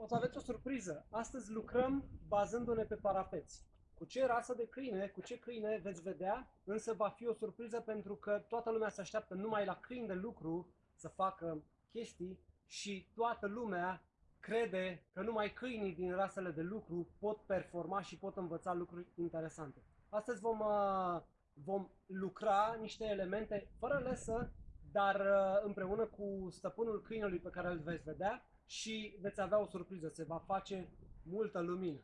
o să aveți o surpriză. Astăzi lucrăm bazându-ne pe parapeți. Cu ce rasă de câine, cu ce câine veți vedea, însă va fi o surpriză pentru că toată lumea se așteaptă numai la câini de lucru să facă chestii și toată lumea crede că numai câinii din rasele de lucru pot performa și pot învăța lucruri interesante. Astăzi vom, uh, vom lucra niște elemente fără lesă, dar uh, împreună cu stăpânul câinelui pe care îl veți vedea și veți avea o surpriză, se va face multă lumină.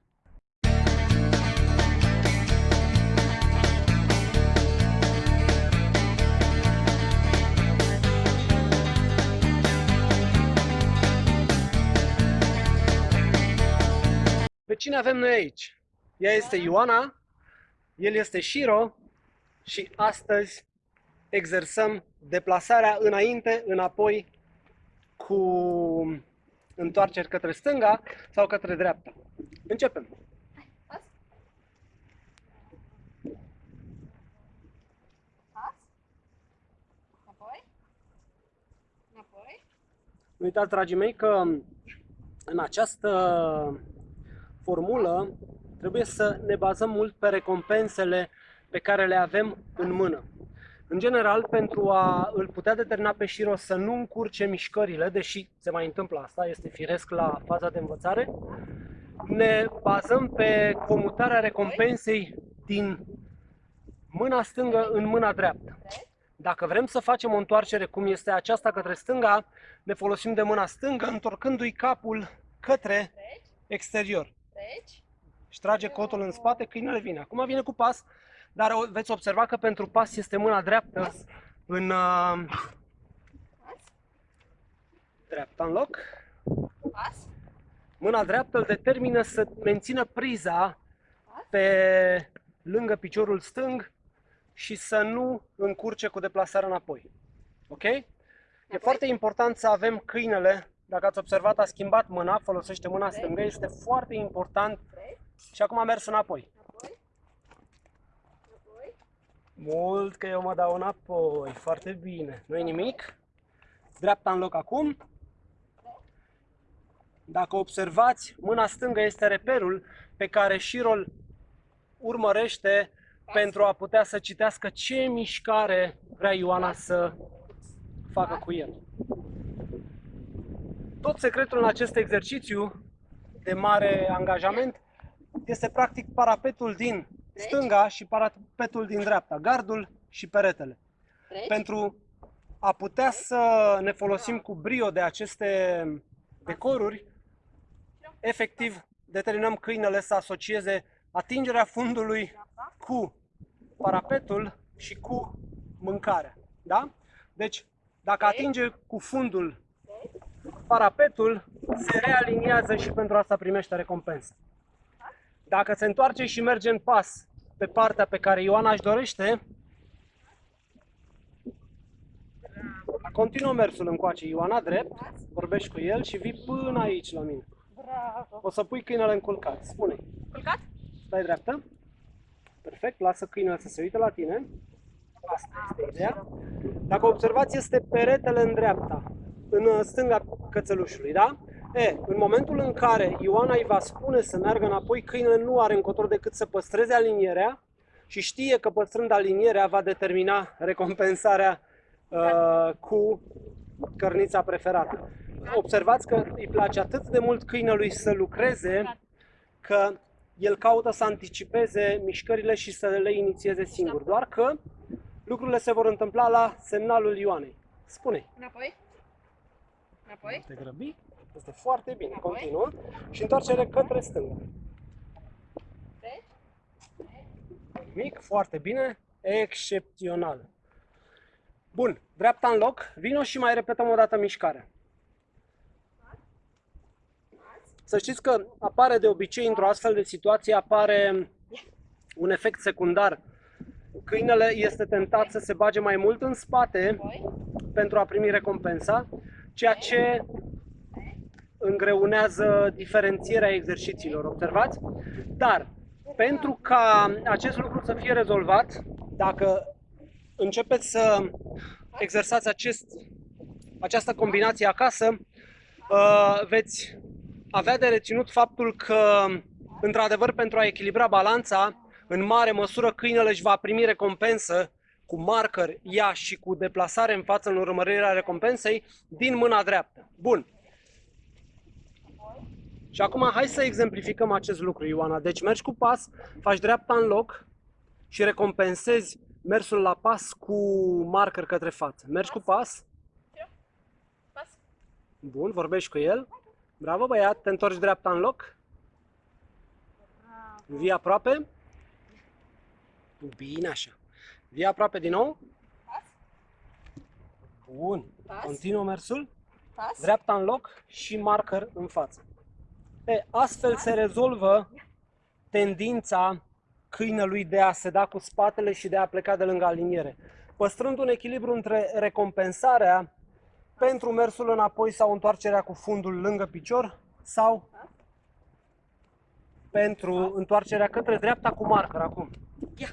Pe cine avem noi aici? Ea este Ioana, el este Shiro și astăzi exersăm deplasarea înainte, înapoi cu întoarceri către stânga sau către dreapta. Începem! Nu uitați, dragii mei, că în această formulă trebuie să ne bazăm mult pe recompensele pe care le avem în mână. În general, pentru a îl putea determina pe Shiro să nu încurce mișcările, deși se mai întâmplă asta, este firesc la faza de învățare, ne bazăm pe comutarea recompensei din mâna stângă în mâna dreaptă. Dacă vrem să facem o întoarcere cum este aceasta către stânga, ne folosim de mâna stângă, întorcându-i capul către exterior. Și trage cotul în spate, câinele vine. Acum vine cu pas, dar veți observa că pentru pas este mâna dreaptă în uh, dreapta în loc. Mâna dreaptă îl determină să mențină priza pe lângă piciorul stâng și să nu încurce cu deplasarea înapoi. Ok? E foarte important să avem câinele, dacă ați observat, a schimbat mâna, folosește mâna stângă, este foarte important și acum a mers înapoi. Mult că eu mă dau înapoi, foarte bine. nu nimic. Dreapta în loc acum. Dacă observați, mâna stângă este reperul pe care șirol urmărește pentru a putea să citească ce mișcare vrea Ioana să facă cu el. Tot secretul în acest exercițiu de mare angajament este practic parapetul din stânga și parapetul din dreapta, gardul și peretele. Pentru a putea să ne folosim cu brio de aceste decoruri, efectiv determinăm câinele să asocieze atingerea fundului cu parapetul și cu mâncarea. Da? Deci, dacă atinge cu fundul parapetul, se realiniază și pentru asta primește recompensă. Dacă se întoarce și merge în pas pe partea pe care Ioana își dorește, continuă mersul încoace Ioana drept, vorbești cu el și vii până aici la mine. Bravo. O să pui câinele în culcat. Spune. Culcat? Stai dreaptă. Perfect. Lasă câinele să se uite la tine. Asta este ideea. Dacă observați, este peretele în dreapta, în stânga cățelușului, da? E, în momentul în care Ioana îi va spune să meargă înapoi, câinele nu are încotro decât să păstreze alinierea și știe că păstrând alinierea va determina recompensarea uh, cu cărnița preferată. Observați că îi place atât de mult câinelui să lucreze că el caută să anticipeze mișcările și să le inițieze singur. Doar că lucrurile se vor întâmpla la semnalul Ioanei. Spune. Înapoi. Înapoi. Te grăbi. Este foarte bine. Continuă. Și întoarcere către stânga. Mic, foarte bine. Excepțional. Bun, dreapta în loc. Vino și mai repetăm o dată mișcarea. Să știți că apare de obicei într-o astfel de situație, apare un efect secundar. Câinele este tentat să se bage mai mult în spate pentru a primi recompensa, ceea ce îngreunează diferențierea exercițiilor, observați? Dar, pentru ca acest lucru să fie rezolvat, dacă începeți să exersați acest, această combinație acasă, uh, veți avea de reținut faptul că, într-adevăr, pentru a echilibra balanța, în mare măsură câinele își va primi recompensă cu marker ea și cu deplasare în față în urmărirea recompensei din mâna dreaptă. Bun. Și acum hai să exemplificăm acest lucru, Ioana. Deci mergi cu pas, faci dreapta în loc și recompensezi mersul la pas cu marker către față. Mergi cu pas. Pas. Bun, vorbești cu el. Bravo băiat, te întorci dreapta în loc. Vii aproape. Bine așa. Vii aproape din nou. Pas. Bun. Pas. Continuă mersul. Pas. Dreapta în loc și marker în față. E, astfel se rezolvă tendința câinelui de a se da cu spatele și de a pleca de lângă aliniere, păstrând un echilibru între recompensarea pentru mersul înapoi sau întoarcerea cu fundul lângă picior sau pentru întoarcerea către dreapta cu marker acum. Ia!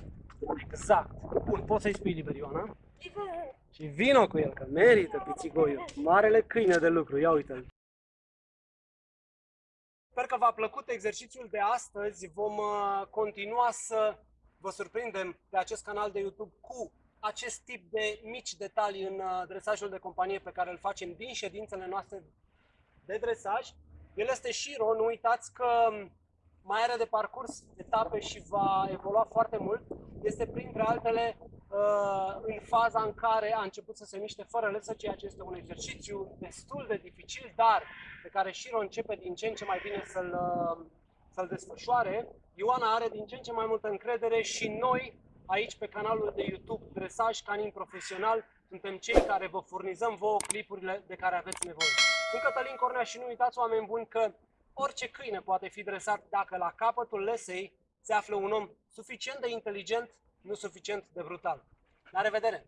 Exact. Bun, poți să-i spui liber, Ioana? Liber. Și vino cu el, că merită pițigoiul. Marele câine de lucru, ia uite-l. Sper că v-a plăcut exercițiul de astăzi. Vom uh, continua să vă surprindem pe acest canal de YouTube cu acest tip de mici detalii în uh, dresajul de companie pe care îl facem din ședințele noastre de dresaj. El este Shiro, nu uitați că mai are de parcurs etape și va evolua foarte mult. Este printre altele uh, în faza în care a început să se miște fără lăsă, ceea ce este un exercițiu destul de dificil, dar pe care Shiro începe din ce în ce mai bine să-l, uh, să-l desfășoare. Ioana are din ce în ce mai multă încredere și noi, aici pe canalul de YouTube Dresaj Canin Profesional, suntem cei care vă furnizăm vouă clipurile de care aveți nevoie. Sunt Cătălin Cornea și nu uitați, oameni buni, că orice câine poate fi dresat dacă la capătul lesei se află un om suficient de inteligent, nu suficient de brutal. La revedere!